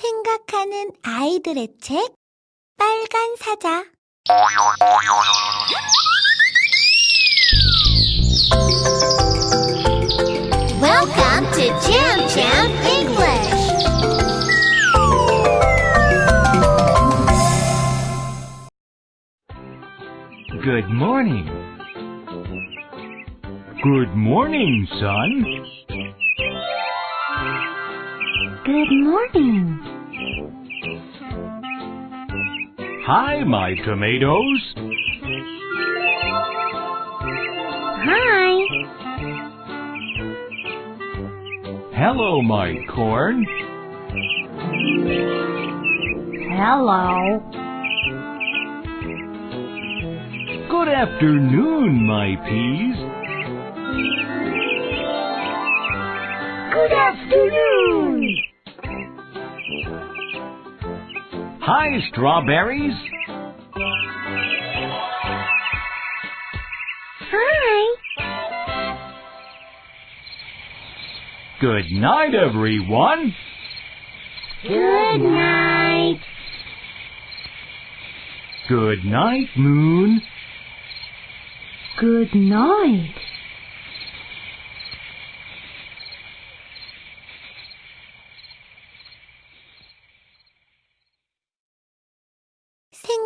생각하는 아이들의 책 빨간 사자 Welcome to Jam Jam English. Good morning. Good morning, son. Good morning. Hi, my tomatoes. Hi. Hello, my corn. Hello. Good afternoon, my peas. Good afternoon. Hi, strawberries. Hi. Good night, everyone. Good night. Good night, moon. Good night.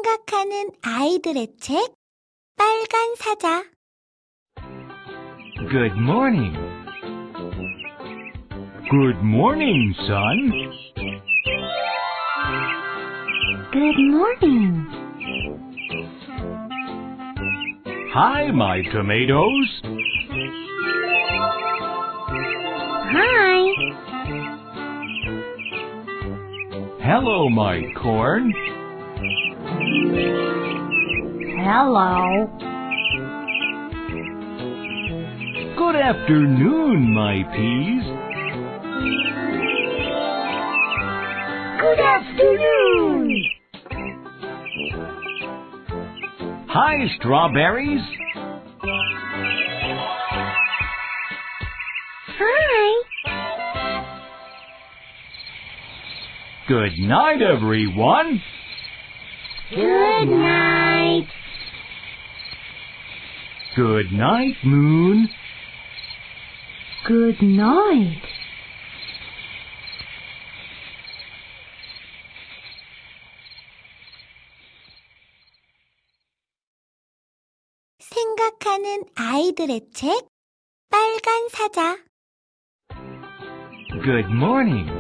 생각하는 아이들의 책 빨간 사자 Good morning. Good morning, sun. Good morning. Hi, my tomatoes. Hi. Hello, my corn. Hello. Good afternoon, my peas. Good afternoon. Hi, strawberries. Hi. Good night, everyone. Good night. Good night, Moon. Good night. 생각하는 아이들의 책 빨간 사자 Good morning.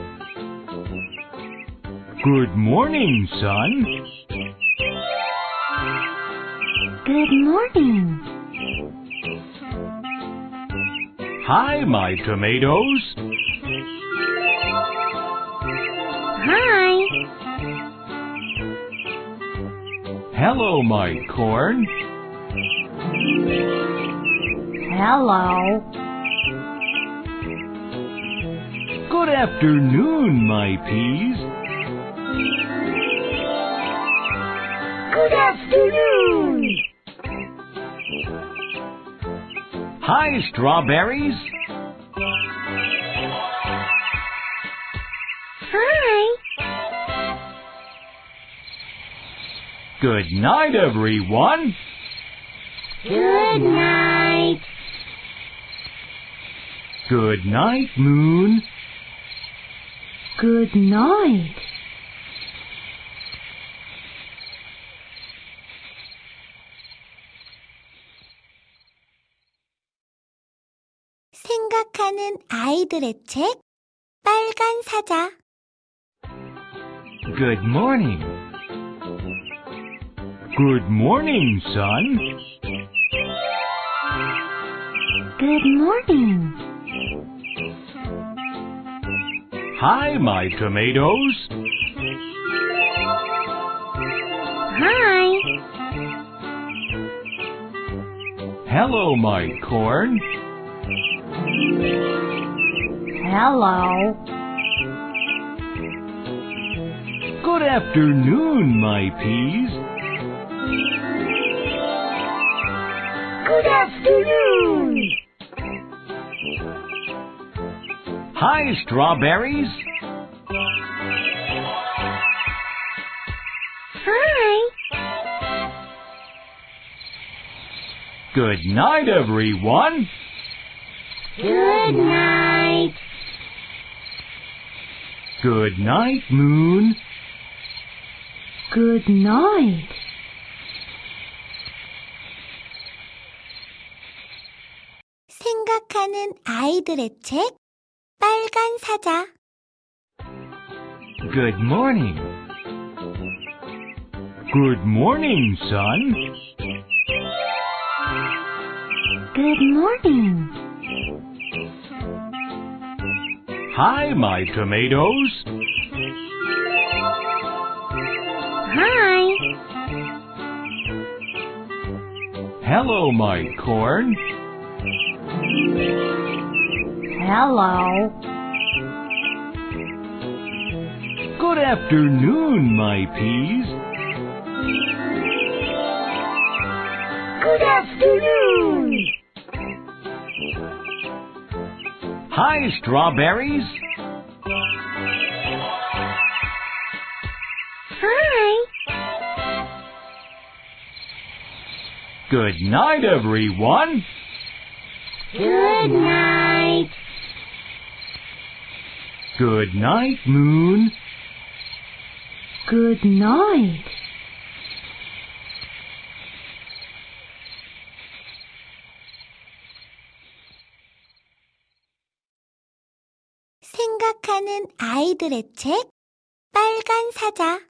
Good morning, sun. Good morning. Hi, my tomatoes. Hi. Hello, my corn. Hello. Good afternoon, my peas. Good afternoon. Hi, strawberries. Hi. Good night, everyone. Good night. Good night, moon. Good night. 생각하는 아이들의 책 빨간 사자 Good morning. Good morning, sun. Good morning. Hi, my tomatoes. Hi. Hello, my corn. Hello. Good afternoon, my peas. Good afternoon. Hi, strawberries. Hi. Good night, everyone. Good night. Good night, Moon. Good night. 생각하는 아이들의 책 빨간 사자 Good morning. Good morning, sun. Good morning. Hi, my tomatoes. Hi. Hello, my corn. Hello. Good afternoon, my peas. Good afternoon. Hi, strawberries. Hi. Good night, everyone. Good night. Good night, Moon. Good night. 생각하는 아이들의 책 빨간 사자